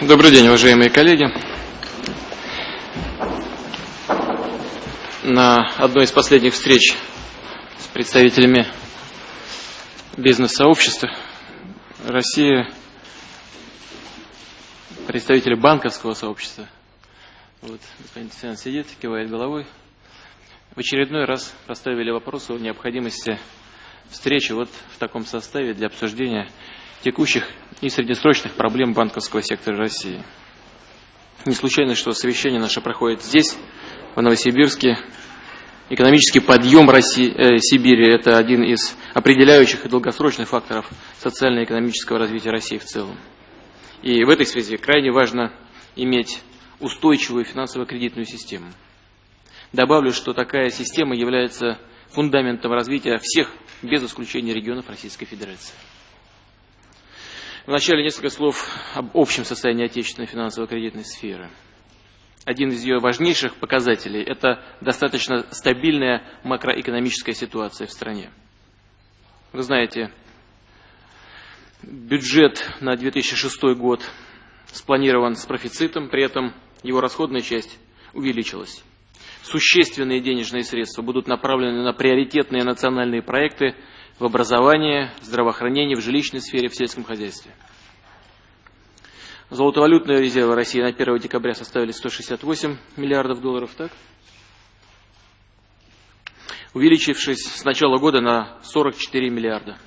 Добрый день, уважаемые коллеги. На одной из последних встреч с представителями бизнес-сообщества России, представители банковского сообщества, вот господин Тесян сидит, кивает головой, в очередной раз поставили вопрос о необходимости встречи вот в таком составе для обсуждения текущих и среднесрочных проблем банковского сектора России. Не случайно, что совещание наше проходит здесь, в Новосибирске. Экономический подъем России, э, Сибири – это один из определяющих и долгосрочных факторов социально-экономического развития России в целом. И в этой связи крайне важно иметь устойчивую финансово-кредитную систему. Добавлю, что такая система является фундаментом развития всех, без исключения регионов Российской Федерации. Вначале несколько слов об общем состоянии отечественной финансово-кредитной сферы. Один из ее важнейших показателей – это достаточно стабильная макроэкономическая ситуация в стране. Вы знаете, бюджет на 2006 год спланирован с профицитом, при этом его расходная часть увеличилась. Существенные денежные средства будут направлены на приоритетные национальные проекты в образовании, в здравоохранении, в жилищной сфере, в сельском хозяйстве. Золотовалютные резервы России на 1 декабря составили 168 миллиардов долларов, так? увеличившись с начала года на 44 миллиарда.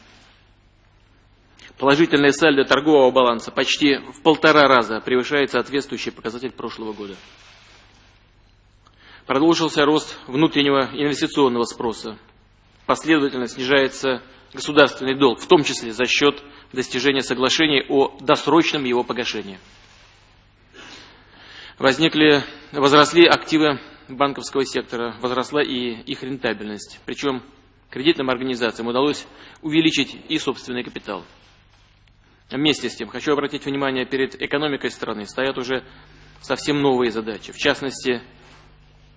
Положительное сальдо торгового баланса почти в полтора раза превышает соответствующий показатель прошлого года. Продолжился рост внутреннего инвестиционного спроса. Последовательно снижается государственный долг, в том числе за счет достижения соглашений о досрочном его погашении. Возникли, возросли активы банковского сектора, возросла и их рентабельность. Причем кредитным организациям удалось увеличить и собственный капитал. Вместе с тем, хочу обратить внимание, перед экономикой страны стоят уже совсем новые задачи. В частности,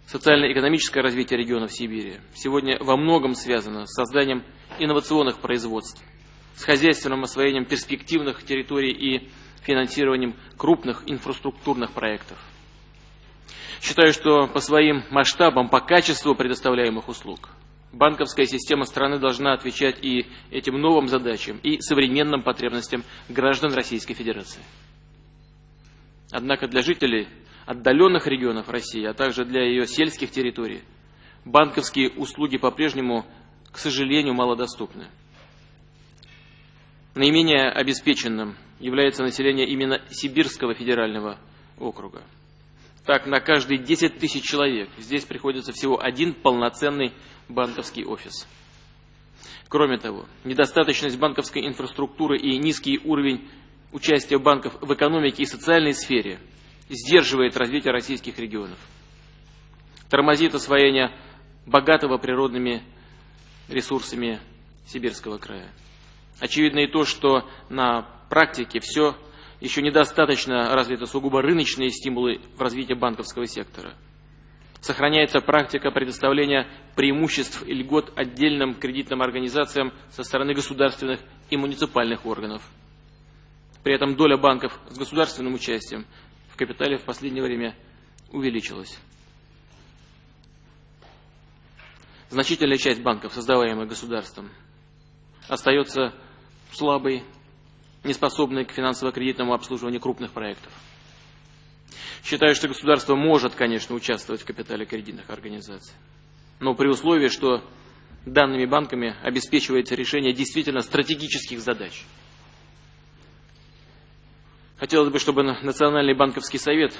социально-экономическое развитие регионов Сибири сегодня во многом связано с созданием инновационных производств, с хозяйственным освоением перспективных территорий и финансированием крупных инфраструктурных проектов. Считаю, что по своим масштабам, по качеству предоставляемых услуг, банковская система страны должна отвечать и этим новым задачам, и современным потребностям граждан Российской Федерации. Однако для жителей отдаленных регионов России, а также для ее сельских территорий, банковские услуги по-прежнему, к сожалению, малодоступны. Наименее обеспеченным является население именно Сибирского федерального округа. Так, на каждые 10 тысяч человек здесь приходится всего один полноценный банковский офис. Кроме того, недостаточность банковской инфраструктуры и низкий уровень участия банков в экономике и социальной сфере сдерживает развитие российских регионов. Тормозит освоение богатого природными ресурсами Сибирского края. Очевидно и то, что на практике все еще недостаточно развиты сугубо рыночные стимулы в развитии банковского сектора. Сохраняется практика предоставления преимуществ и льгот отдельным кредитным организациям со стороны государственных и муниципальных органов. При этом доля банков с государственным участием в капитале в последнее время увеличилась. Значительная часть банков, создаваемых государством, остается слабой неспособные к финансово-кредитному обслуживанию крупных проектов. Считаю, что государство может, конечно, участвовать в капитале кредитных организаций, но при условии, что данными банками обеспечивается решение действительно стратегических задач. Хотелось бы, чтобы Национальный банковский совет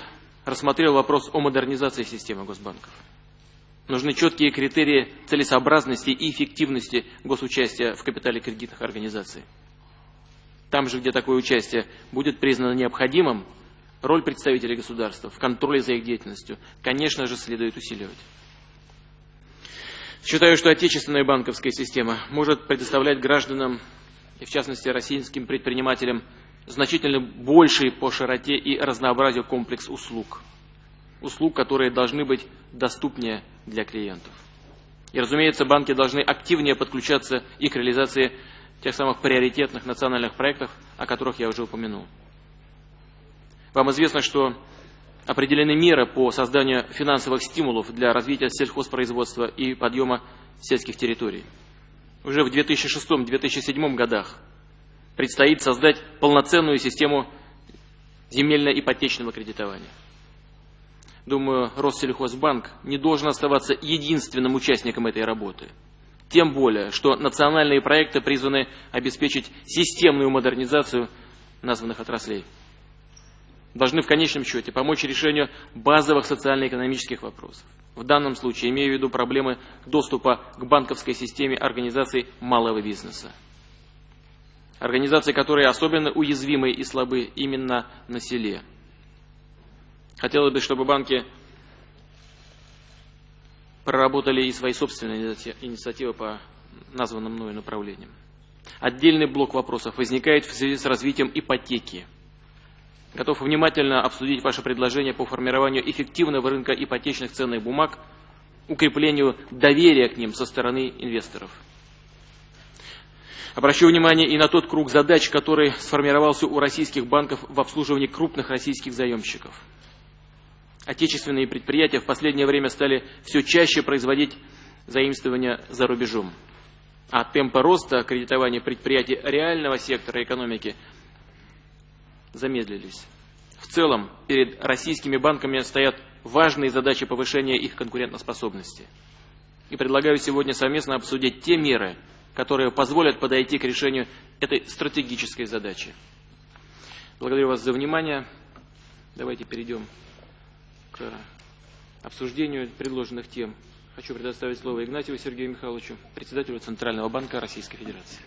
рассмотрел вопрос о модернизации системы госбанков. Нужны четкие критерии целесообразности и эффективности госучастия в капитале кредитных организаций. Там же, где такое участие будет признано необходимым, роль представителей государства в контроле за их деятельностью, конечно же, следует усиливать. Считаю, что отечественная банковская система может предоставлять гражданам, и в частности российским предпринимателям, значительно больший по широте и разнообразию комплекс услуг. Услуг, которые должны быть доступнее для клиентов. И, разумеется, банки должны активнее подключаться и к реализации тех самых приоритетных национальных проектов, о которых я уже упомянул. Вам известно, что определены меры по созданию финансовых стимулов для развития сельхозпроизводства и подъема сельских территорий. Уже в 2006-2007 годах предстоит создать полноценную систему земельно-ипотечного кредитования. Думаю, Россельхозбанк не должен оставаться единственным участником этой работы. Тем более, что национальные проекты призваны обеспечить системную модернизацию названных отраслей. Должны в конечном счете помочь решению базовых социально-экономических вопросов. В данном случае имею в виду проблемы доступа к банковской системе организаций малого бизнеса. Организации, которые особенно уязвимы и слабы именно на селе – Хотелось бы, чтобы банки проработали и свои собственные инициативы по названным мною направлениям. Отдельный блок вопросов возникает в связи с развитием ипотеки. Готов внимательно обсудить ваше предложение по формированию эффективного рынка ипотечных ценных бумаг, укреплению доверия к ним со стороны инвесторов. Обращу внимание и на тот круг задач, который сформировался у российских банков в обслуживании крупных российских заемщиков. Отечественные предприятия в последнее время стали все чаще производить заимствования за рубежом. А темпы роста кредитования предприятий реального сектора экономики замедлились. В целом, перед российскими банками стоят важные задачи повышения их конкурентоспособности. И предлагаю сегодня совместно обсудить те меры, которые позволят подойти к решению этой стратегической задачи. Благодарю вас за внимание. Давайте перейдем к обсуждению предложенных тем хочу предоставить слово Игнатьеву Сергею Михайловичу, председателю Центрального банка Российской Федерации.